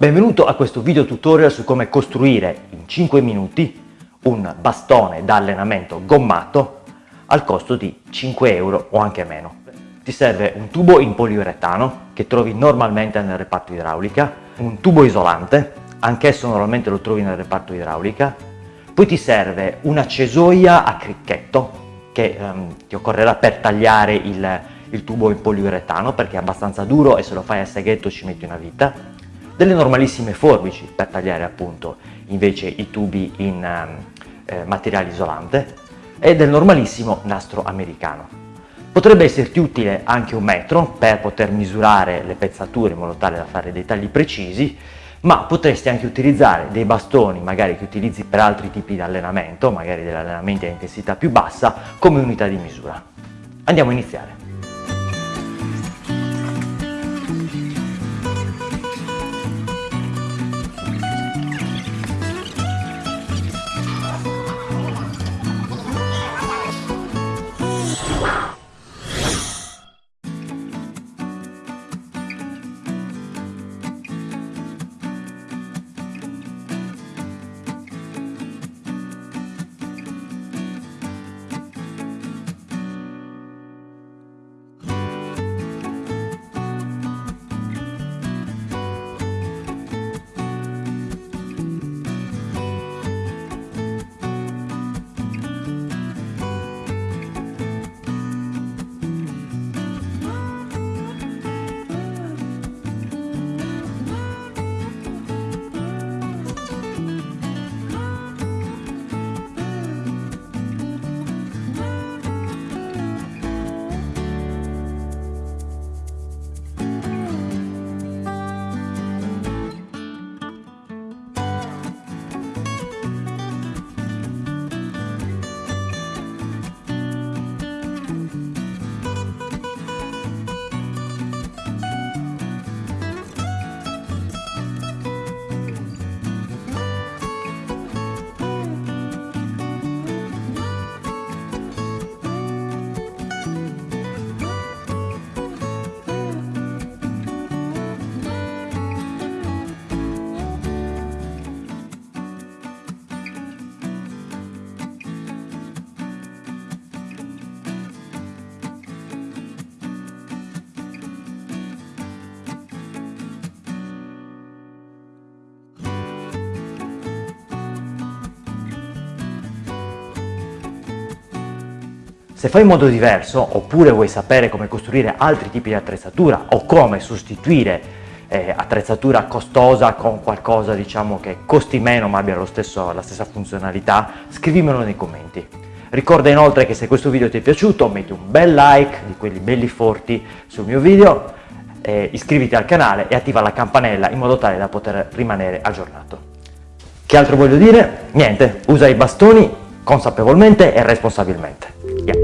Benvenuto a questo video tutorial su come costruire in 5 minuti un bastone da allenamento gommato al costo di 5 euro o anche meno. Ti serve un tubo in poliuretano che trovi normalmente nel reparto idraulica, un tubo isolante, anch'esso normalmente lo trovi nel reparto idraulica, poi ti serve una cesoia a cricchetto che um, ti occorrerà per tagliare il, il tubo in poliuretano perché è abbastanza duro e se lo fai a seghetto ci metti una vita delle normalissime forbici per tagliare appunto invece i tubi in eh, materiale isolante e del normalissimo nastro americano. Potrebbe esserti utile anche un metro per poter misurare le pezzature in modo tale da fare dei tagli precisi, ma potresti anche utilizzare dei bastoni magari che utilizzi per altri tipi di allenamento, magari degli allenamenti a intensità più bassa, come unità di misura. Andiamo a iniziare. Wow. Se fai in modo diverso, oppure vuoi sapere come costruire altri tipi di attrezzatura o come sostituire eh, attrezzatura costosa con qualcosa diciamo che costi meno ma abbia stesso, la stessa funzionalità, scrivimelo nei commenti. Ricorda inoltre che se questo video ti è piaciuto metti un bel like, di quelli belli forti, sul mio video, eh, iscriviti al canale e attiva la campanella in modo tale da poter rimanere aggiornato. Che altro voglio dire? Niente, usa i bastoni consapevolmente e responsabilmente.